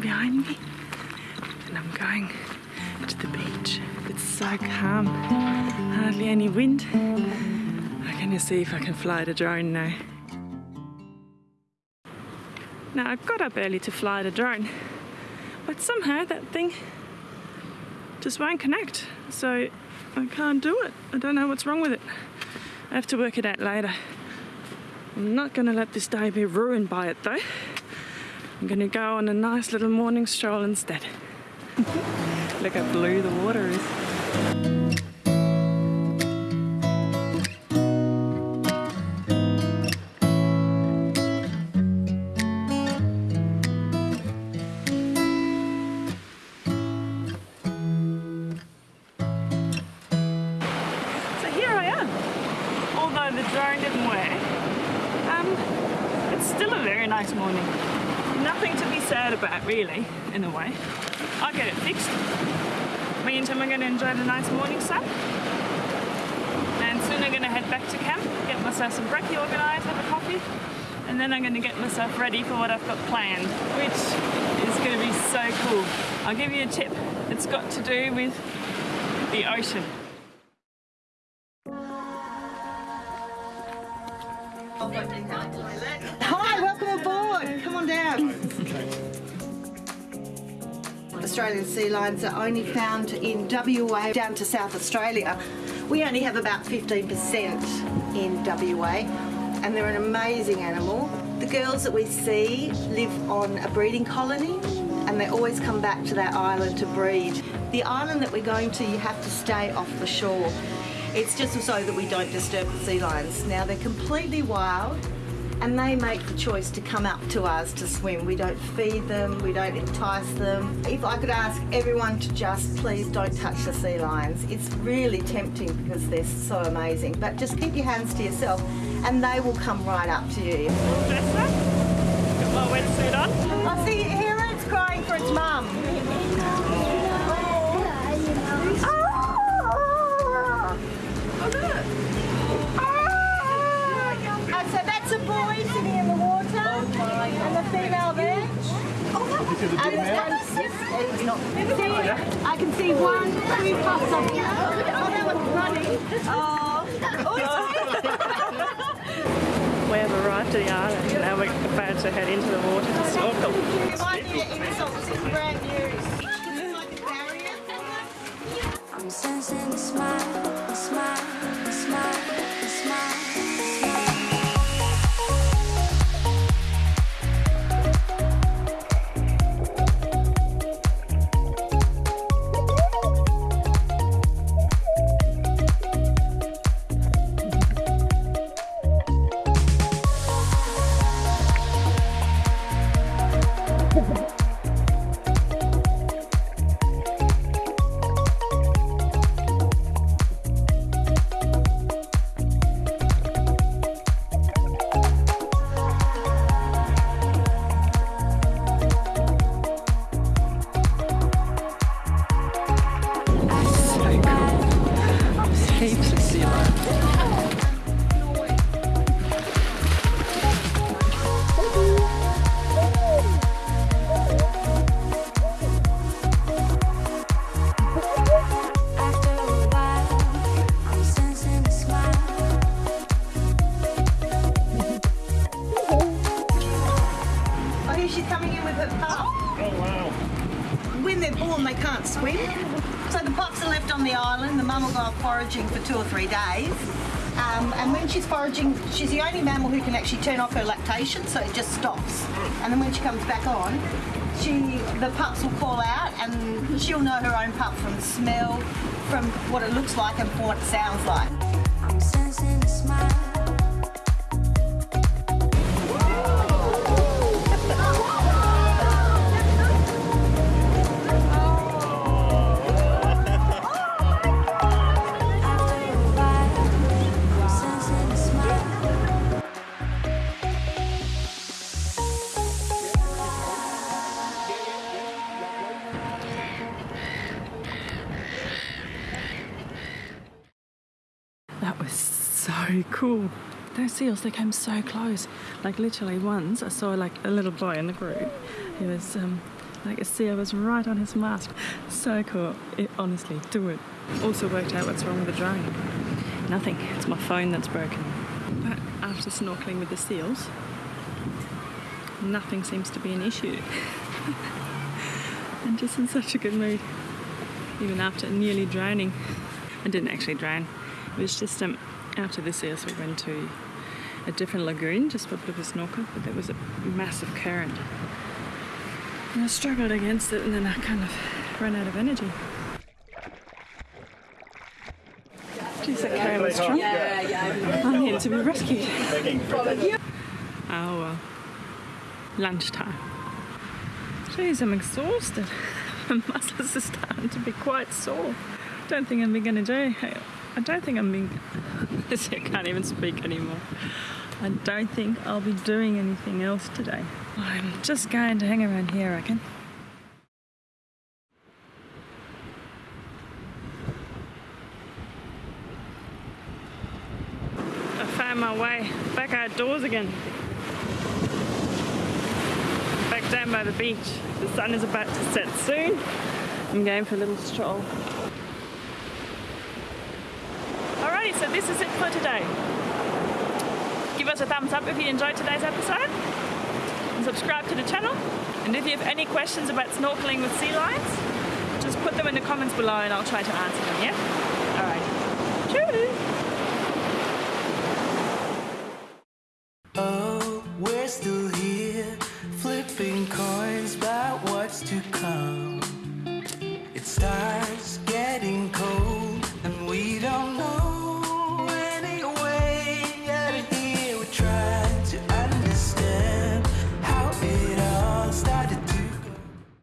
going to the beach. It's so calm, hardly any wind. I'm gonna see if I can fly the drone now. Now I got up early to fly the drone, but somehow that thing just won't connect. So I can't do it. I don't know what's wrong with it. I have to work it out later. I'm not gonna let this day be ruined by it though. I'm gonna go on a nice little morning stroll instead. Look how blue the water is. So here I am. Although the drone didn't work, um, it's still a very nice morning. Nothing to be sad about really, in a way. I'll get it fixed. Meantime, I'm going to enjoy the nice morning sun. And soon I'm going to head back to camp, get myself some brekkie organised, have a coffee, and then I'm going to get myself ready for what I've got planned, which is going to be so cool. I'll give you a tip. It's got to do with the ocean. Hi, Australian sea lions are only found in WA down to South Australia. We only have about 15% in WA and they're an amazing animal. The girls that we see live on a breeding colony and they always come back to that island to breed. The island that we're going to, you have to stay off the shore. It's just so that we don't disturb the sea lions. Now they're completely wild and they make the choice to come up to us to swim. We don't feed them, we don't entice them. If I could ask everyone to just please don't touch the sea lions. It's really tempting because they're so amazing, but just keep your hands to yourself and they will come right up to you. Got my wetsuit on. I see here it's crying for its mum. He's not. See, I can see one, two puffs up here. Oh, that one's running. Oh, oh We have arrived at the island and now we're about to head into the water to snorkel. it might be an insult. This is brand new. It's like a barrier. I'm sensing a smile, a smile, a smile, coming in with her pup. Oh, wow. When they're born, they can't swim. So the pups are left on the island. The mum will go off foraging for two or three days. Um, and when she's foraging, she's the only mammal who can actually turn off her lactation, so it just stops. And then when she comes back on, she, the pups will call out and she'll know her own pup from smell, from what it looks like and from what it sounds like. Cool. Those seals, they came so close. Like literally once, I saw like a little boy in the group. He was um, Like a seal was right on his mask. So cool. It, honestly, do it. Also worked out what's wrong with the drone. Nothing. It's my phone that's broken. But after snorkeling with the seals, nothing seems to be an issue. I'm just in such a good mood. Even after nearly drowning. I didn't actually drown. It was just um, after the seals we went to a different lagoon just for a bit of a snorkel, but there was a massive current. And I struggled against it and then I kind of ran out of energy. Geez, that current was strong. I needed to be rescued. Oh well. Lunchtime. Jeez, I'm exhausted. My muscles are starting to be quite sore. Don't think I'm going to do. I don't think I'm being. I can't even speak anymore. I don't think I'll be doing anything else today. I'm just going to hang around here, I reckon. I found my way back outdoors again. Back down by the beach. The sun is about to set soon. I'm going for a little stroll. So this is it for today. Give us a thumbs up if you enjoyed today's episode and subscribe to the channel. And if you have any questions about snorkeling with sea lions, just put them in the comments below and I'll try to answer them, yeah? Alright. Cheers!